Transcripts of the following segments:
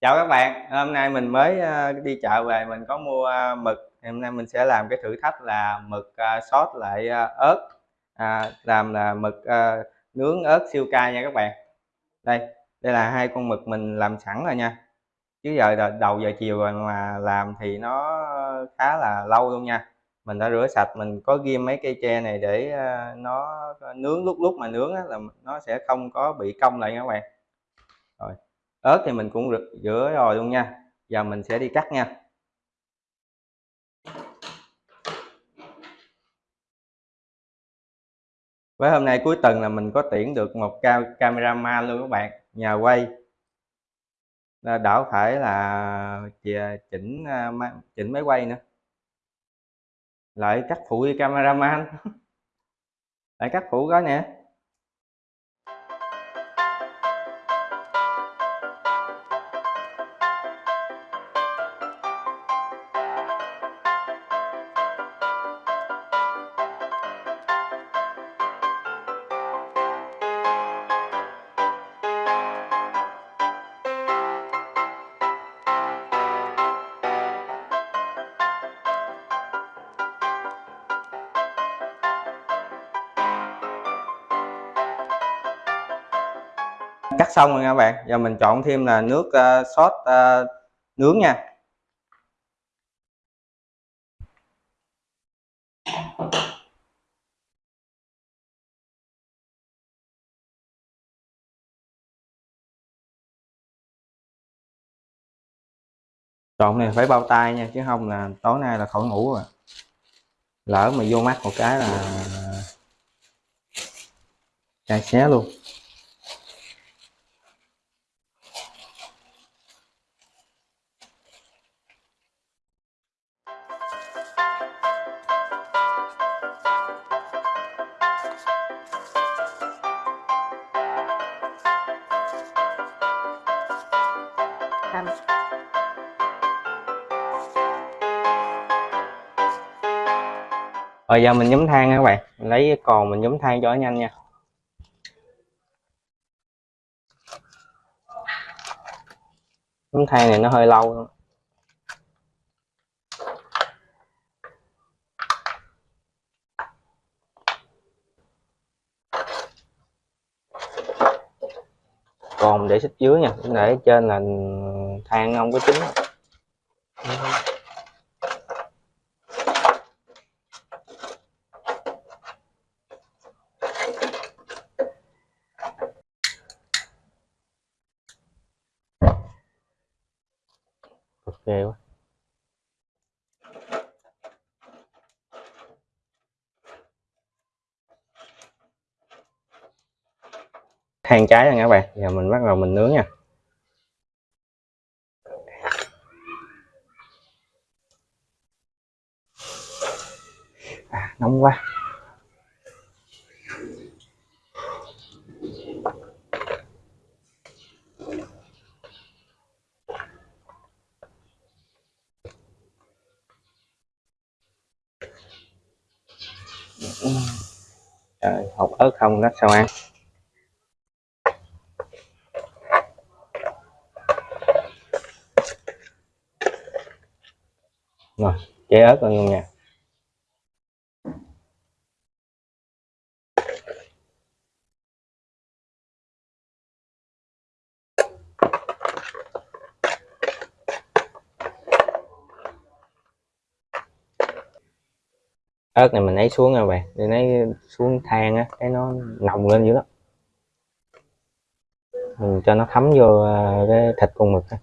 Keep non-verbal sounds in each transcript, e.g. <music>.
chào các bạn hôm nay mình mới ờ, đi chợ về mình có mua ờ, mực. Hôm nay mình sẽ làm cái thử thách là mực ờ, sốt lại ớt. À, làm là mực nướng ớt siêu cay nha các bạn. Đây đây là hai con mực mình làm sẵn rồi nha. Chứ giờ đầu giờ chiều rồi mà làm thì nó khá là lâu luôn nha. Mình đã rửa sạch mình có ghim mấy cây tre này để nó nướng lúc lúc mà nướng là nó sẽ không có bị cong lại nha các bạn ớt thì mình cũng rửa rồi luôn nha. Giờ mình sẽ đi cắt nha. Với hôm nay cuối tuần là mình có tuyển được một cameraman luôn các bạn. Nhà quay. Đỡ phải là chỉnh à, chỉnh máy quay nữa. Lại cắt phụ đi cameraman. <laughs> Lại cắt phụ đó nè. Cắt xong rồi nha các bạn. Giờ mình chọn thêm là nước uh, sốt uh, nướng nha. Chọn này phải bao tay nha chứ không là tối nay là khỏi ngủ rồi. Lỡ mà vô mắt một cái là ờ, chai xé luôn. Rồi giờ mình nhóm than nha các bạn. Mình lấy còn mình nhóm than cho nó nhanh nha. Nhóm than này nó hơi lâu luôn còn để xích dưới nha. Để trên là than không có chín. Ghê quá. Than trái rồi các bạn. Giờ mình bắt đầu mình nướng nha. À, nóng quá Trời, hột ớt không đó sao ăn? Rồi chế ớt luôn nha. ớt này mình lấy xuống nha bạn, để lấy xuống than á cái nó nồng lên dữ lắm. Mình cho nó thấm vô à, cái thịt con mực á.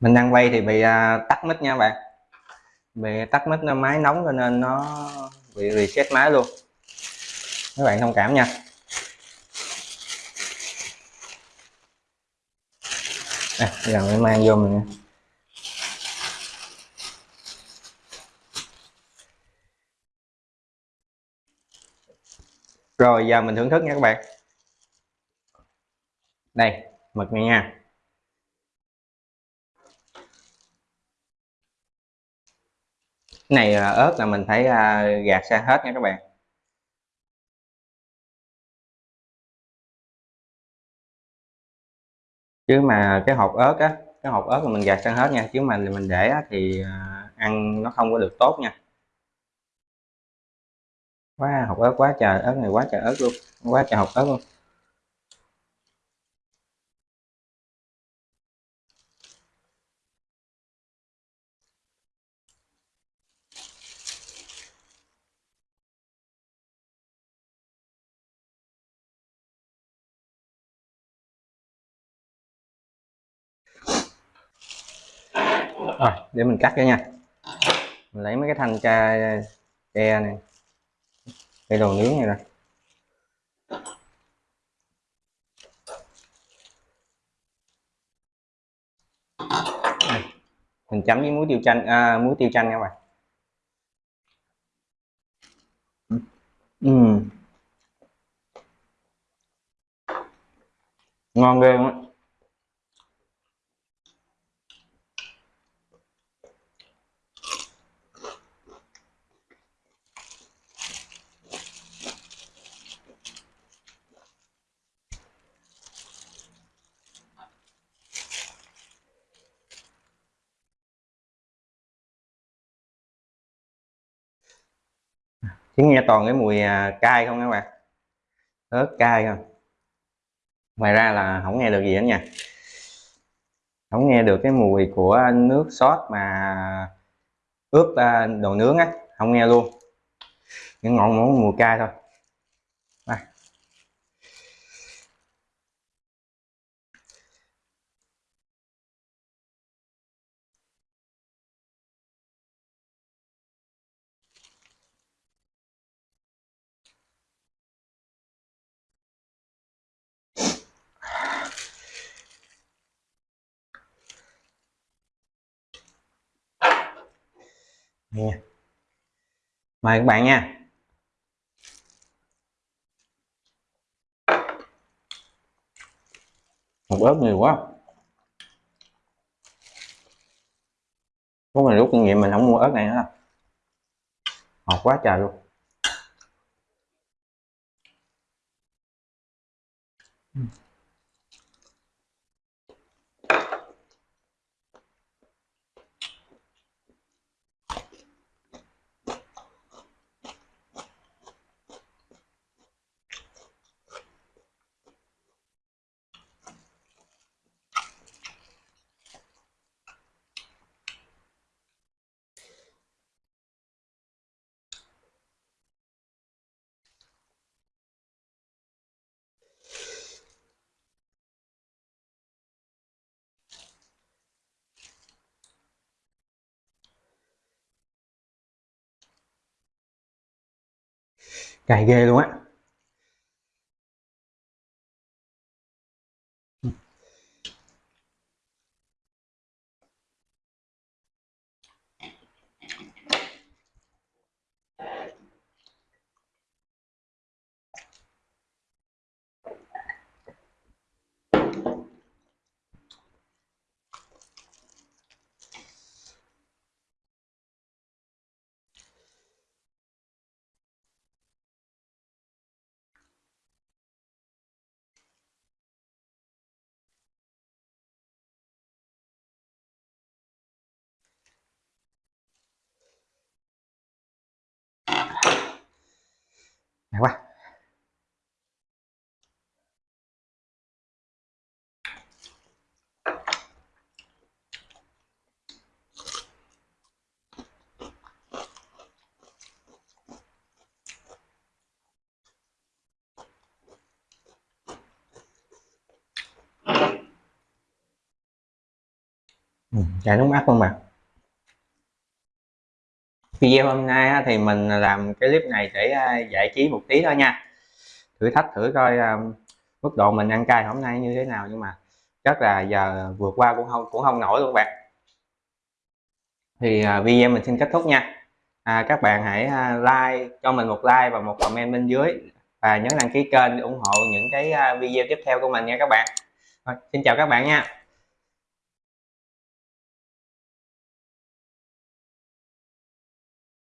Mình đang quay thì bị uh, tắt mic nha bạn. Bị tắt mic nó máy nóng cho nên nó bị reset máy luôn. Các bạn thông cảm nha. À, giờ mình mang vô mình rồi giờ mình thưởng thức nha các bạn. Đây mực này nha. Này à, ớt là mình phải à, gạt sang hết nha các bạn. Chứ mà cái hộp ớt á cái hộp ớt là mình gạt sang hết nha chứ mà mình để á, thì à, ăn nó không có được tốt nha. Quá hộp ớt quá trời ớt này quá trời ớt luôn quá trời hộp ớt luôn. Rồi để mình cắt cho nha. Mình lấy mấy cái thanh tre tre này. Cây đồ nướng này nè mình chấm với muối tiêu chanh à, muối tiêu chanh các bạn. Ừ. ngon ghê luôn á chỉ nghe toàn cái mùi à, cay không các bạn ớt cay không? Ngoài ra là không nghe được gì hết nha. Không nghe được cái mùi của nước sốt mà ướp à, đồ nướng á. Không nghe luôn. Những ngọn món mùi cay thôi. Nha. Mời các bạn nha. Một ớt nhiều quá. Có mình rút kinh nghiệm mình không mua ớt này nữa. Ngọt quá trời luôn. Cay ghê luôn á. Đẹp quá Ừ, chảy nước mắt không mà video hôm nay thì mình làm cái clip này để à, giải trí một tí thôi nha. Thử thách thử coi à, mức độ mình ăn cay hôm nay như thế nào nhưng mà chắc là giờ vượt qua cũng không cũng không nổi luôn bạn. Thì à, video mình xin kết thúc nha. À, các bạn hãy like cho mình một like và một comment bên dưới. Và nhấn đăng ký kênh để ủng hộ những cái video tiếp theo của mình nha các bạn. Rồi, xin chào các bạn nha.